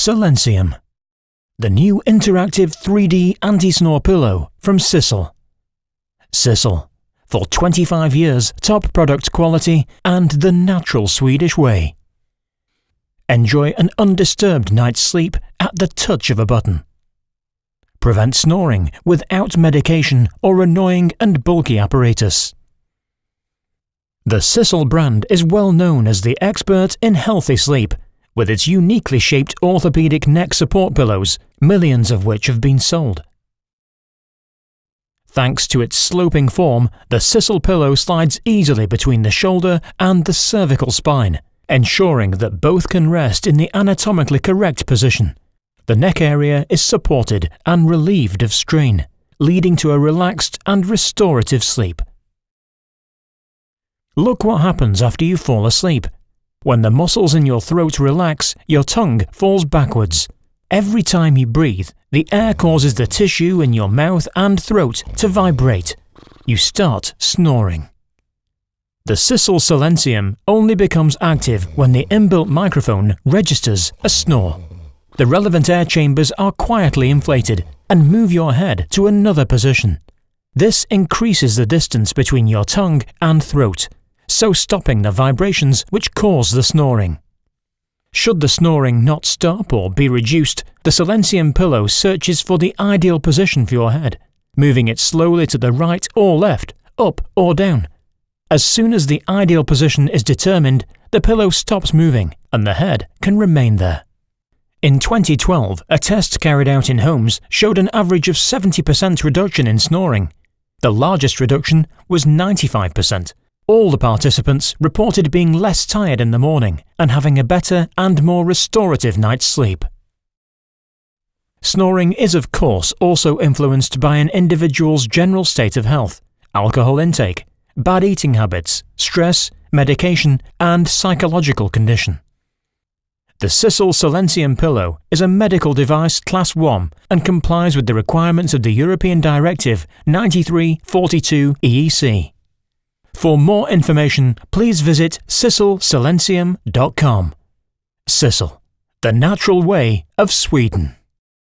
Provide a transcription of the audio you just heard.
Silencium. The new interactive 3D anti-snore pillow from Sissel. Sissel. For 25 years, top product quality and the natural Swedish way. Enjoy an undisturbed night's sleep at the touch of a button. Prevent snoring without medication or annoying and bulky apparatus. The Sissel brand is well known as the expert in healthy sleep, with its uniquely shaped orthopedic neck support pillows, millions of which have been sold. Thanks to its sloping form, the Sissel pillow slides easily between the shoulder and the cervical spine, ensuring that both can rest in the anatomically correct position. The neck area is supported and relieved of strain, leading to a relaxed and restorative sleep. Look what happens after you fall asleep. When the muscles in your throat relax, your tongue falls backwards. Every time you breathe, the air causes the tissue in your mouth and throat to vibrate. You start snoring. The Sissel Silencium only becomes active when the inbuilt microphone registers a snore. The relevant air chambers are quietly inflated and move your head to another position. This increases the distance between your tongue and throat, so stopping the vibrations which cause the snoring. Should the snoring not stop or be reduced, the Silencium pillow searches for the ideal position for your head, moving it slowly to the right or left, up or down. As soon as the ideal position is determined, the pillow stops moving and the head can remain there. In 2012, a test carried out in homes showed an average of 70% reduction in snoring. The largest reduction was 95%. All the participants reported being less tired in the morning and having a better and more restorative night's sleep. Snoring is of course also influenced by an individual's general state of health, alcohol intake, bad eating habits, stress, medication and psychological condition. The Sissel Silencium pillow is a medical device Class 1 and complies with the requirements of the European Directive 9342 EEC. For more information, please visit sisselsilencium.com. Sissel, the natural way of Sweden.